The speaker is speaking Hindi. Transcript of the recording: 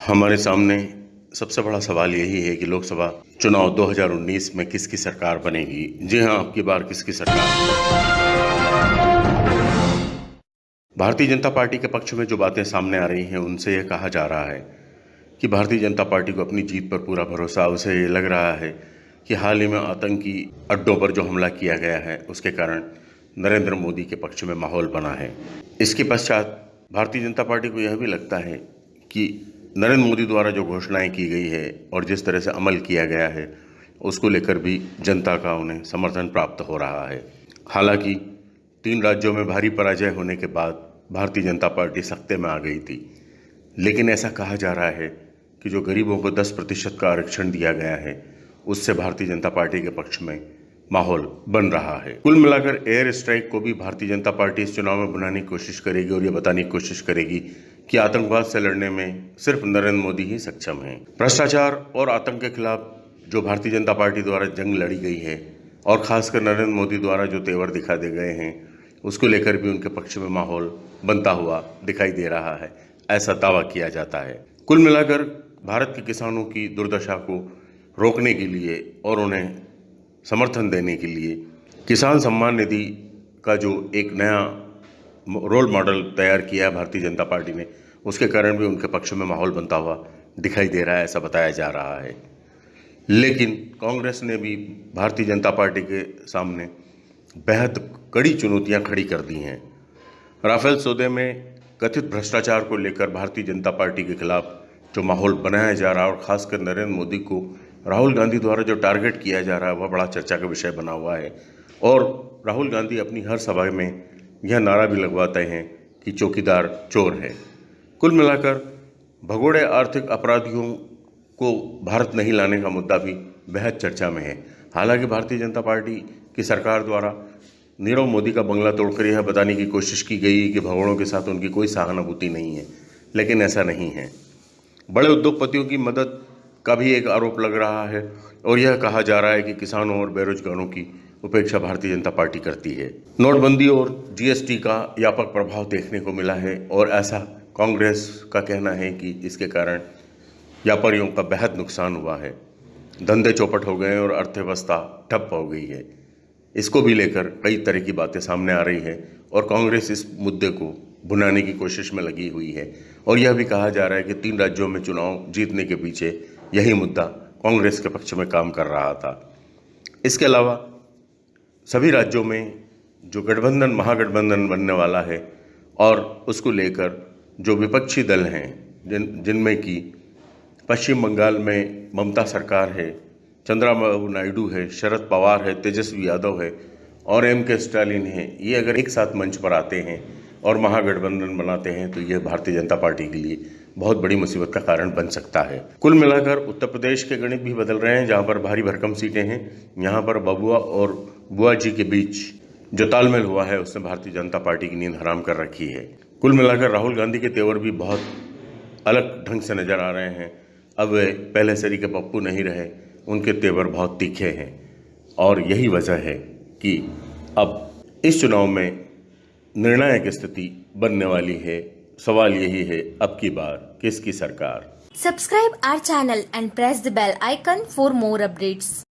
हमारे सामने सबसे बड़ा सवाल यही है कि लोकसभा चुनाव 2019 में किसकी सरकार बनेगी? जी हाँ, आपकी बार किसकी सरकार? भारतीय जनता पार्टी के पक्ष में जो बातें सामने आ रही हैं, उनसे यह कहा जा रहा है कि भारतीय जनता पार्टी को अपनी जीत पर पूरा भरोसा। उसे लग रहा है कि हाल ही में आतंकी अड्डों पर जो हमला किया गया है, उसके कारण नरेंद्र मोदी के पक्ष में माहौल बना है। इसके पश्चात भारतीय जनता पार्टी को यह भी लगता है कि नरेंद्र मोदी द्वारा जो घोषणाएँ की गई है और जिस तरह से अमल किया गया है, उसको लेकर भी जनता का उन्हें समर्थन प्राप्त हो रहा है। हालाँकि, तीन राज्यों में भारी पराजय होने के बाद भारतीय जनता पार्टी सत्ते में आ गई थी। लेकिन ऐसा कहा जा रहा है कि जो गरीबों को 10 प्रतिशत का आरक्षण दिया गया है, उससे भारतीय जनता पार्टी के पक्ष में माहौल बन रहा है। कुल मिलाकर एयर स्ट्राइक को भी भारतीय जनता पार्टी इस चुनाव में बनाने की कोशिश करेगी और ये बताने की कोशिश करेगी कि आतंकवाद से लड़ने में सिर्फ़ नरेंद्र मोदी ही सक्षम हैं। भ्रष्टाचार और आतंक के खिलाफ जो भारतीय जनता पार्टी द्वारा जंग लड़ी गई है और खासकर नरेंद्र मोदी द्वारा जो तेवर दिखा दे गए हैं, उसको लेकर भी उनके पक्ष में माहौल बनता हुआ दिखाई दे रहा है। ऐसा दावा किया जाता है। कुल मिलाकर भारत के किसानों की दुर्दशा को रोकने के लिए और उन्हें समर्थन देने के लिए किसान सम्मान निधि का जो एक नया रोल मॉडल तैयार किया है भारतीय जनता पार्टी ने, उसके कारण भी उनके पक्ष में माहौल बनता हुआ दिखाई दे रहा है, ऐसा बताया जा रहा है। लेकिन कांग्रेस ने भी भारतीय जनता पार्टी के सामने बेहद कड़ी चुनौतियाँ खड़ी कर दी हैं। राफेल सौदे में कथित भ्रष्टाचार को लेकर भारतीय जनता पार्टी के खिलाफ जो माहौल बनाया जा रहा है, और खासकर नरेंद्र मोदी को राहुल गांधी द्वारा जो टारगेट किया जा रहा है, वह बड़ा चर्चा का विषय बना हुआ है। और राहुल गांधी अपनी हर सभा में यह नारा भी लगवाते हैं कि चौकीदार चोर है। कुल मिलाकर भगोड़े आर्थिक अपराधियों को भारत नहीं लाने का मुद्दा भी बेहद चर्चा में है। हालाँकि भारतीय जनता पार्टी की सरकार द्वारा नीरव मोदी का बंगला तोड़कर यह बताने की कोशिश की गई कि भगोड़ों के साथ उनकी कोई सहानुभूति नहीं है, लेकिन ऐसा नहीं है। बड़े उद्योगपतियों की मदद का भी एक आरोप लग रहा है और यह कहा जा रहा है कि किसानों और बेरोजगारों की उपेक्षा भारतीय जनता पार्टी करती है। नोटबंदी और जीएसटी का व्यापक प्रभाव देखने को मिला है और ऐसा कांग्रेस का कहना है कि इसके कारण व्यापारियों का बेहद नुकसान हुआ है। धंधे चौपट हो गए हैं और अर्थव्यवस्था ठप हो गई है। इसको भी लेकर कई तरह की बातें सामने आ रही है और कांग्रेस इस मुद्दे को भुनाने की कोशिश में लगी हुई है। और यह भी कहा जा रहा है कि तीन राज्यों में चुनाव जीतने के पीछे यही मुद्दा कांग्रेस के पक्ष में काम कर रहा था। इसके अलावा, सभी राज्यों में जो गठबंधन, महागठबंधन बनने वाला है और उसको लेकर जो विपक्षी दल हैं, जिन, जिनमें कि पश्चिम बंगाल में ममता सरकार है, चंद्रबाबू नायडू है, शरद पवार है, तेजस्वी यादव है और एम के स्टालिन है, ये अगर एक साथ मंच पर आते हैं और महागठबंधन बनाते हैं तो ये भारतीय जनता पार्टी के लिए बहुत बड़ी मुसीबत का कारण बन सकता है। कुल मिलाकर उत्तर प्रदेश के गणित भी बदल रहे हैं, जहाँ पर भारी भरकम सीटें हैं। यहाँ पर बबुआ और बुआ जी के बीच जो तालमेल हुआ है, उसने भारतीय जनता पार्टी की नींद हराम कर रखी है। कुल मिलाकर राहुल गांधी के तेवर भी बहुत अलग ढंग से नज़र आ रहे हैं। अब वे पहले सरी के पप्पू नहीं रहे, उनके तेवर बहुत तीखे हैं। और यही वजह है कि अब इस चुनाव में निर्णायक स्थिति बनने वाली है। सवाल यही है, अब की बार, किसकी सरकार? Subscribe our channel and press the bell icon for more updates